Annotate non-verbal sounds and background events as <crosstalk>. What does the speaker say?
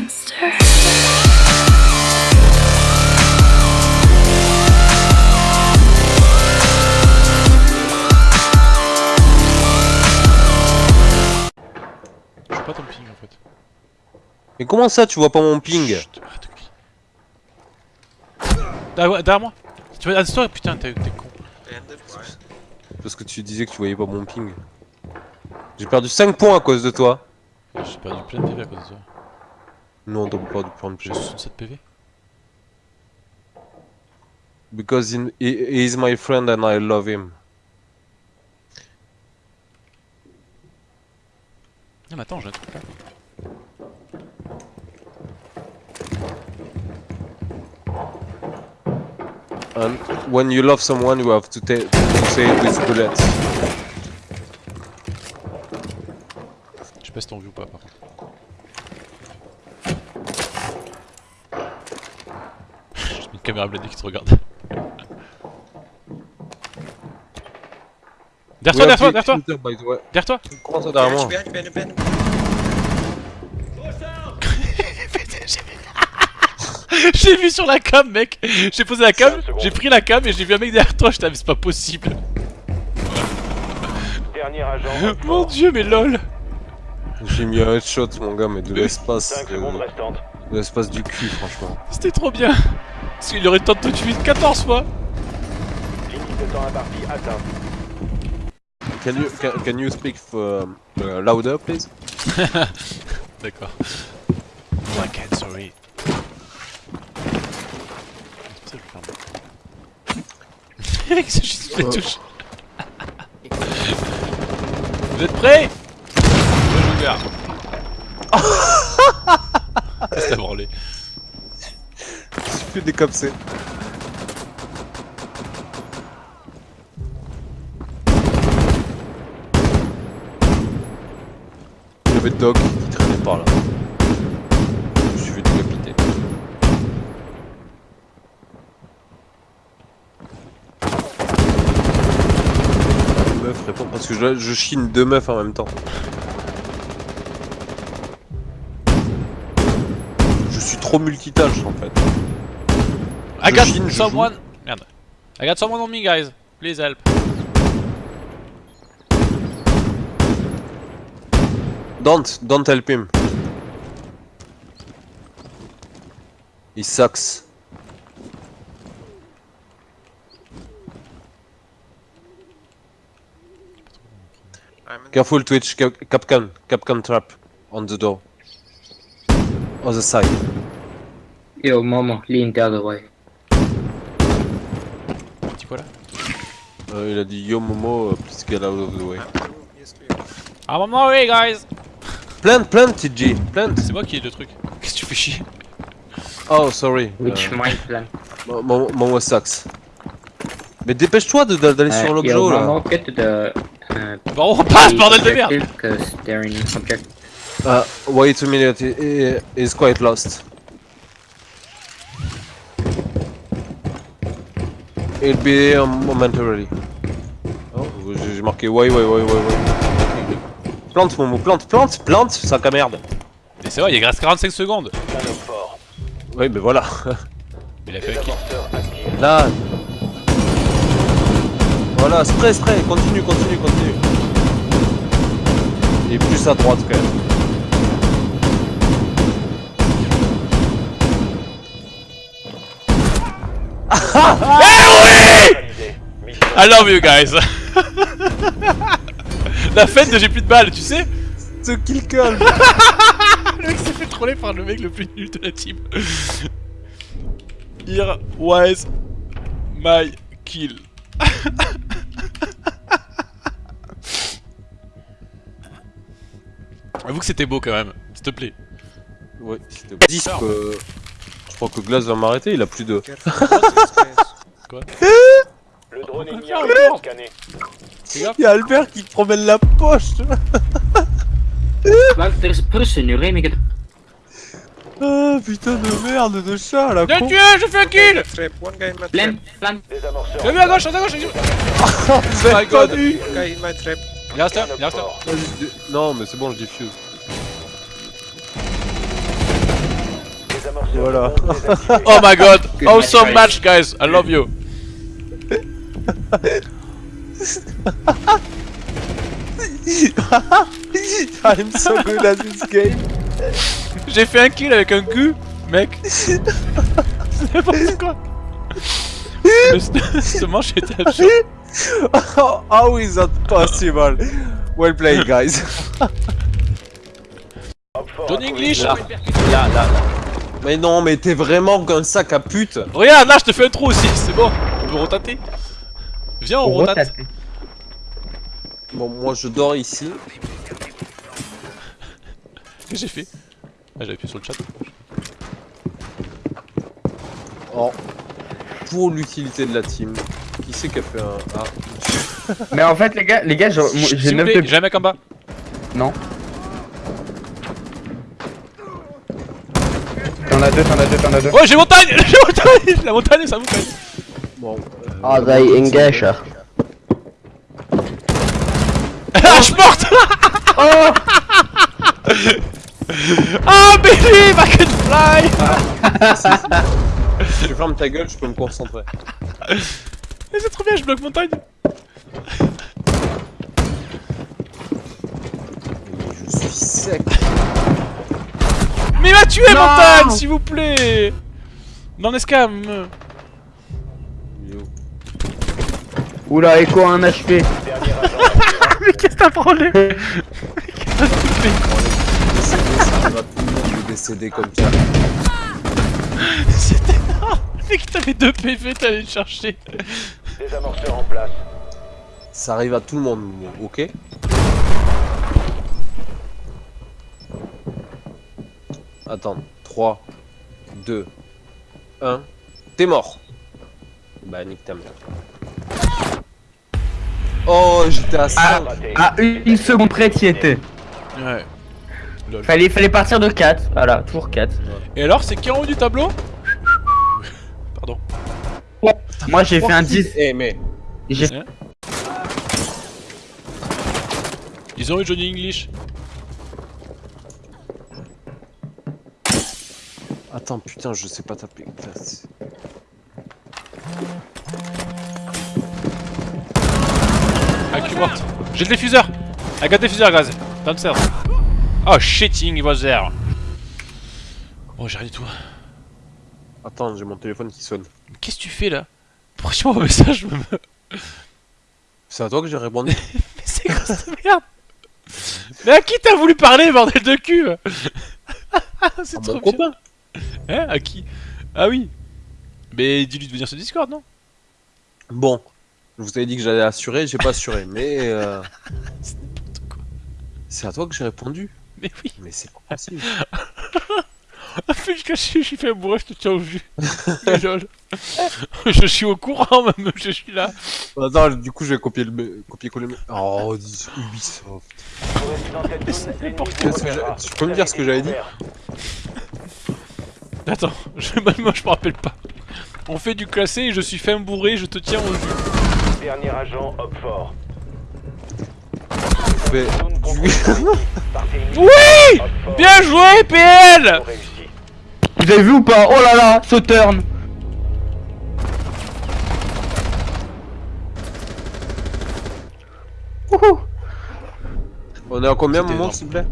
monster. Je vois pas ton ping en fait. Mais comment ça tu vois pas mon ping? Chut, arrête de crier. Derrière derrière moi Tu vas toi putain t'es t'es con. Parce que tu disais que tu voyais pas mon ping. J'ai perdu 5 points à cause de toi. J'ai perdu plein de PV à cause de toi. Non, t'as pas perdu plein de J'ai PV. 67 PV. Because in- he, he is my friend and I love him. Non mais attends j'ai un truc là. And when you love someone, you have to, to say it with bullets. Je sais pas si t'en vu ou pas par contre. Une caméra blindée qui te regarde. <laughs> Derrière toi, derrière toi, derrière toi, derrière toi Comment ça derrière moi. <laughs> J'ai vu sur la cam mec J'ai posé la cam, j'ai pris la cam et j'ai vu un mec derrière toi, je t'avais c'est pas possible Dernier agent. <laughs> Mon dieu mais lol J'ai mis un headshot, mon gars, mais de l'espace. 5 secondes euh, restantes. De l'espace du cul, franchement. C'était trop bien Parce qu'il aurait le temps de te tuer 14 fois Limite de temps imparti atteint. Can you, can, can you speak for, uh, louder, please? <laughs> D'accord. Oh, I can't, sorry. C'est pour ça que je ferme. Eric chie sur les touches. Vous êtes prêts? Je joue gars. Qu'est-ce que t'as branlé? Je suis plus décapsé. Il y avait Doc qui traînait par là. Je me suis fait décapiter. Meuf, réponds parce que je, je chine deux meufs en même temps. Je suis trop multitâche en fait. I got <laughs> chine, someone. Merde. I got someone on me, guys. Please help. Don't, don't help him. He sucks. I'm in Careful Twitch, Cap Capcan, Capcan trap on the door. Other side. Yo, Momo, lean the other way. Euh, il a dit Yo Momo, uh, please get out of the way. I'm on my way, guys. Plant, plant, TG, plant. C'est moi qui ai le truc. Qu'est-ce que tu fais chier? Oh, sorry. Which Euh, mind plan? Mo- Mo- Momo sucks. Mais dépêche-toi de- de- d'aller Uh, sur l'objo là. To the. Uh, Bon, on passe, bordel de merde Because they're in object. Uh, wait a minute, he, is quite lost. He'll be here momentarily. J'ai marqué ouais, ouais, ouais, ouais, ouais. Plante, Momo, plante, plante, plante, sac à merde. Mais c'est vrai, il reste 45 secondes. Oui, mais voilà. <laughs> Il a fait un. Là. Voilà, spray, spray, continue, continue, continue. Et plus à droite quand même. Mission I love you guys <laughs> <laughs> La fête de j'ai plus de balles, tu sais Ce kill call <laughs> Le mec s'est fait troller par le mec le plus nul de la team. Here was my kill. <laughs> Avoue que c'était beau quand même, s'il te plaît. Ouais, c'était 10 que... Je crois que Glass va m'arrêter, il a plus de... Place? Le drone le été mort scanné. Fais. Y'a Albert qui promène la poche at. <laughs> Ah putain de merde de chat là J'ai con tué, j'ai fait un kill plant. Désamorceur. J'ai vu à gauche, à gauche, vu Vous my God. Il reste un, il reste je Non mais c'est bon je diffuse Voilà. Oh my god! <laughs> Awesome match, guys! I love you! <laughs> <laughs> I'm so good at this game. J'ai fait un kill avec un gu, mec! <laughs> C'est n'importe quoi! Ce manche était absurde. <laughs> How, how is that possible? Well played, guys. Op 4 Johnny English! Là, là, là. Mais non, mais t'es vraiment qu'un sac à pute. Regarde, là je te fais un trou aussi, c'est bon, on peut rotater. Viens, on rotate. Bon, moi je dors ici. Qu'est-ce que j'ai fait? Ah, j'avais appuyé sur le chat. Oh. Pour l'utilité de la team. Qui c'est qui a fait un. Ah. Mais en fait, les gars, les gars, j'ai S'il j'ai vous 9 plaît, de. j'ai un mec en bas. Non. T'en as deux, t'en as deux, t'en as deux. Oh, j'ai montagne <laughs> J'ai montagne La montagne, ça montagne Bon. Euh, Ah, they engage. <laughs> Ah, je porte Ah, baby, I can fly Si tu fermes ta gueule, je peux me concentrer. Mais c'est trop bien, je bloque montagne Mais je suis sec. Mais il m'a tué, montagne, s'il vous plaît Dans l'escam Il est où Oula, Echo a un HP. <laughs> Mais qu'est-ce que t'as problème Ça arrive à tout le monde de décéder comme ça. C'était énorme Mec, t'avais deux PV, t'allais le chercher Désamorceur en place. Ça arrive à tout le monde, ok Attends, 3, 2, 1, t'es mort Bah nique ta mère. Oh, j'étais à 5 Raté. À une, une seconde près, t'y étais. Ouais. Fallait, fallait partir de 4. Voilà, toujours 4. Et alors, c'est qui en haut du tableau? Pardon. Moi, j'ai fait un 10. Eh mais, J'ai Ils ont eu Johnny English. attends, putain, je sais pas taper. J'ai le diffuseur. I got diffuser, guys. Downstairs. Oh, shitting, he was there. Oh, j'ai rien du tout. Attends, j'ai mon téléphone qui sonne. Mais Qu'est-ce que tu fais là? Pourquoi tu m'envoies un message je me... Mais C'est à toi que j'ai répondu <laughs> c'est quoi cette merde? Mais à qui t'as voulu parler, bordel de cul? <laughs> C'est trop mon copain. Hein? À qui? Ah oui. Mais dis-lui de venir sur Discord, non? Bon, je vous avais dit que j'allais assurer, j'ai pas assuré, mais euh, C'est à toi que j'ai répondu. Mais oui Mais c'est pas possible. <laughs> Ah, fais je suis fait bourrer, je te tiens au jus. <laughs> Je suis au courant <laughs> même, je suis là. Attends, du coup, je vais copier le copier coller. le- Oh, dis- Ubisoft. Tu peux me dire ce que j'avais dit? Attends, je, moi je me rappelle pas. On fait du classé et je suis fin bourré, je te tiens au jus. Dernier agent, hop fort. Mais <laughs> Oui. Bien joué, PL. Vous avez vu ou pas Oh là là, ce turn Wouhou On est à combien, moment, s'il vous plaît?